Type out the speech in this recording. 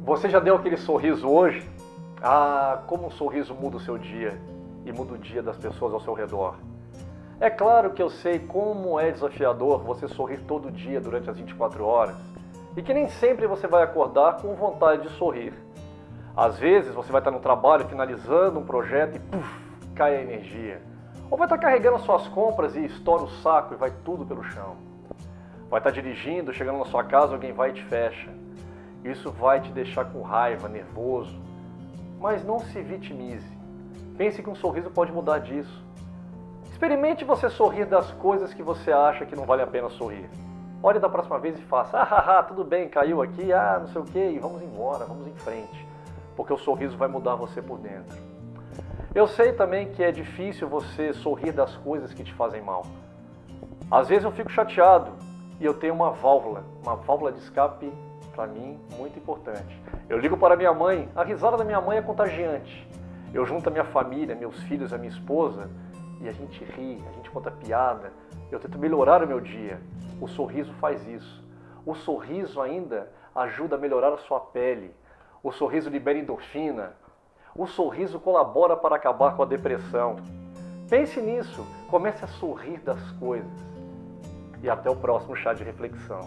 Você já deu aquele sorriso hoje? Ah, como um sorriso muda o seu dia e muda o dia das pessoas ao seu redor. É claro que eu sei como é desafiador você sorrir todo dia durante as 24 horas e que nem sempre você vai acordar com vontade de sorrir. Às vezes você vai estar no trabalho finalizando um projeto e puff, cai a energia. Ou vai estar carregando suas compras e estoura o saco e vai tudo pelo chão. Vai estar dirigindo, chegando na sua casa, alguém vai e te fecha. Isso vai te deixar com raiva, nervoso. Mas não se vitimize. Pense que um sorriso pode mudar disso. Experimente você sorrir das coisas que você acha que não vale a pena sorrir. Olhe da próxima vez e faça, ah, tudo bem, caiu aqui, ah, não sei o que, e vamos embora, vamos em frente. Porque o sorriso vai mudar você por dentro. Eu sei também que é difícil você sorrir das coisas que te fazem mal. Às vezes eu fico chateado e eu tenho uma válvula, uma válvula de escape para mim muito importante. Eu ligo para minha mãe, a risada da minha mãe é contagiante. Eu junto a minha família, meus filhos, a minha esposa e a gente ri, a gente conta piada. Eu tento melhorar o meu dia. O sorriso faz isso. O sorriso ainda ajuda a melhorar a sua pele. O sorriso libera endorfina. O sorriso colabora para acabar com a depressão. Pense nisso, comece a sorrir das coisas. E até o próximo chá de reflexão.